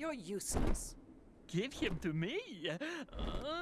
You're useless. Give him to me. Uh,